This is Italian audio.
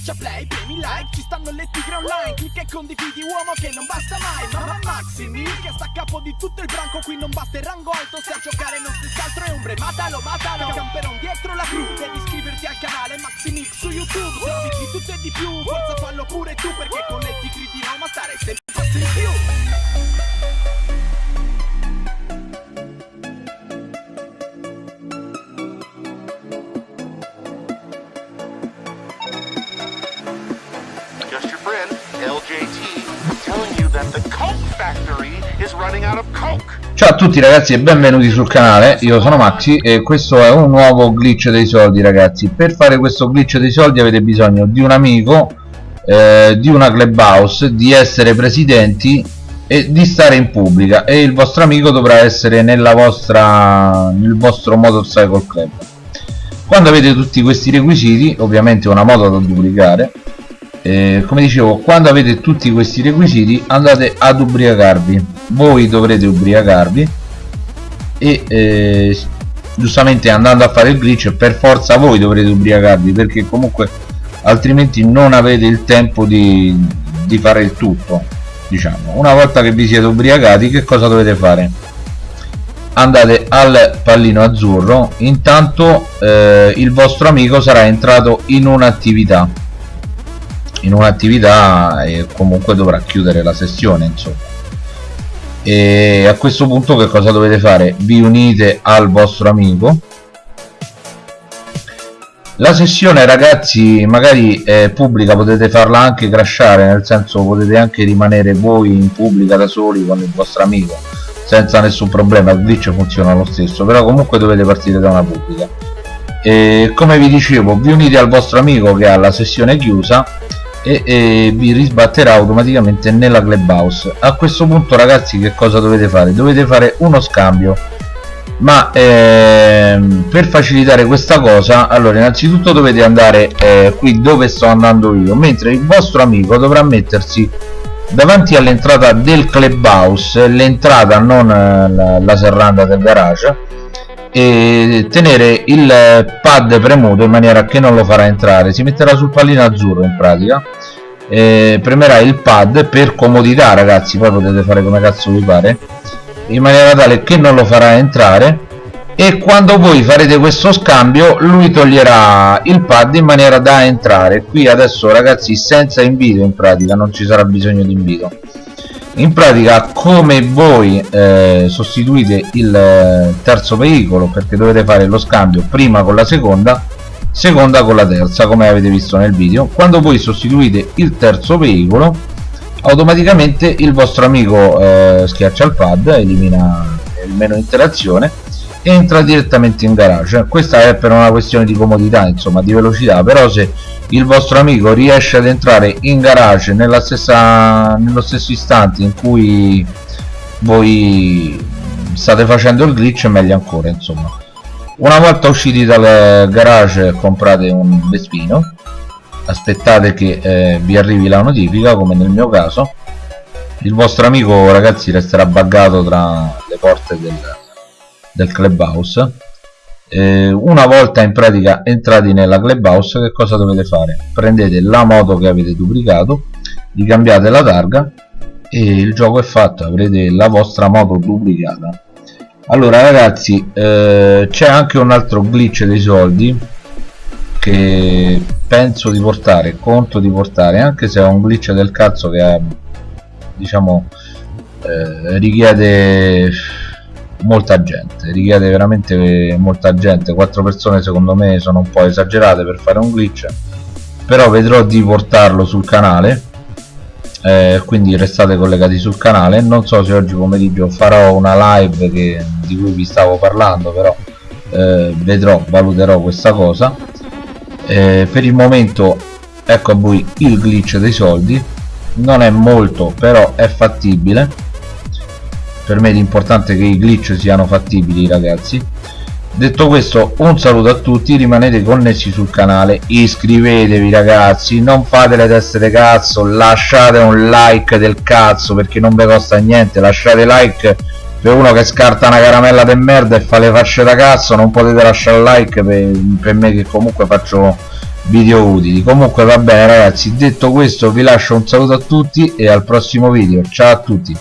Schiaccia play, premi like, ci stanno le tigre online Clicca e condividi uomo che non basta mai Mamma Maximi che sta a capo di tutto il branco Qui non basta il rango alto se a giocare non stessi altro è ombre Matalo, matalo, camperon dietro la crew Devi iscriverti al canale Maximix su YouTube Servizi di tutto e di più, forza fallo pure tu Perché con le tigre di Roma stare sempre un passo in più Ciao a tutti ragazzi e benvenuti sul canale, io sono Maxi e questo è un nuovo glitch dei soldi ragazzi. Per fare questo glitch dei soldi avete bisogno di un amico, eh, di una clubhouse, di essere presidenti e di stare in pubblica. E il vostro amico dovrà essere vostra, nel vostro motorcycle club. Quando avete tutti questi requisiti, ovviamente una moto da duplicare eh, come dicevo quando avete tutti questi requisiti andate ad ubriacarvi. Voi dovrete ubriacarvi e eh, giustamente andando a fare il glitch per forza voi dovrete ubriacarvi perché comunque altrimenti non avete il tempo di, di fare il tutto diciamo. Una volta che vi siete ubriacati che cosa dovete fare? Andate al pallino azzurro. Intanto eh, il vostro amico sarà entrato in un'attività in un'attività e comunque dovrà chiudere la sessione insomma. E a questo punto che cosa dovete fare? Vi unite al vostro amico. La sessione ragazzi magari è pubblica potete farla anche crashare nel senso potete anche rimanere voi in pubblica da soli con il vostro amico senza nessun problema il glitch funziona lo stesso però comunque dovete partire da una pubblica. E come vi dicevo vi unite al vostro amico che ha la sessione chiusa e, e, vi risbatterà automaticamente nella clubhouse. A questo punto ragazzi che cosa dovete fare? Dovete fare uno scambio. Ma ehm, per facilitare questa cosa allora innanzitutto dovete andare eh, qui dove sto andando io mentre il vostro amico dovrà mettersi davanti all'entrata del clubhouse l'entrata non eh, la, la serranda del garage e tenere il pad premuto in maniera che non lo farà entrare. Si metterà sul pallino azzurro in pratica. Premerà il pad per comodità ragazzi. Poi potete fare come cazzo vi pare. In maniera tale che non lo farà entrare. E quando voi farete questo scambio lui toglierà il pad in maniera da entrare. Qui adesso ragazzi senza invito in pratica. Non ci sarà bisogno di invito in pratica come voi eh, sostituite il eh, terzo veicolo perché dovete fare lo scambio prima con la seconda seconda con la terza come avete visto nel video. Quando voi sostituite il terzo veicolo automaticamente il vostro amico eh, schiaccia il pad elimina il meno interazione entra direttamente in garage. Questa è per una questione di comodità insomma di velocità però se il vostro amico riesce ad entrare in garage nella stessa, nello stesso istante in cui voi state facendo il glitch meglio ancora insomma. Una volta usciti dal garage comprate un Vespino. Aspettate che eh, vi arrivi la notifica come nel mio caso. Il vostro amico ragazzi resterà buggato tra le porte del, del clubhouse. Eh, una volta in pratica entrati nella clubhouse che cosa dovete fare? Prendete la moto che avete duplicato gli cambiate la targa e il gioco è fatto avrete la vostra moto duplicata. Allora ragazzi eh, c'è anche un altro glitch dei soldi che penso di portare conto di portare anche se è un glitch del cazzo che diciamo eh, richiede molta gente richiede veramente molta gente. Quattro persone secondo me sono un po' esagerate per fare un glitch però vedrò di portarlo sul canale. Eh, quindi restate collegati sul canale. Non so se oggi pomeriggio farò una live che, di cui vi stavo parlando però eh, vedrò valuterò questa cosa. Eh, per il momento ecco a voi il glitch dei soldi. Non è molto però è fattibile per me l'importante è che i glitch siano fattibili ragazzi. Detto questo un saluto a tutti rimanete connessi sul canale iscrivetevi ragazzi non fate le teste di cazzo lasciate un like del cazzo perché non vi costa niente lasciate like per uno che scarta una caramella de merda e fa le facce da cazzo non potete lasciare like per, per me che comunque faccio video utili. Comunque va bene ragazzi detto questo vi lascio un saluto a tutti e al prossimo video. Ciao a tutti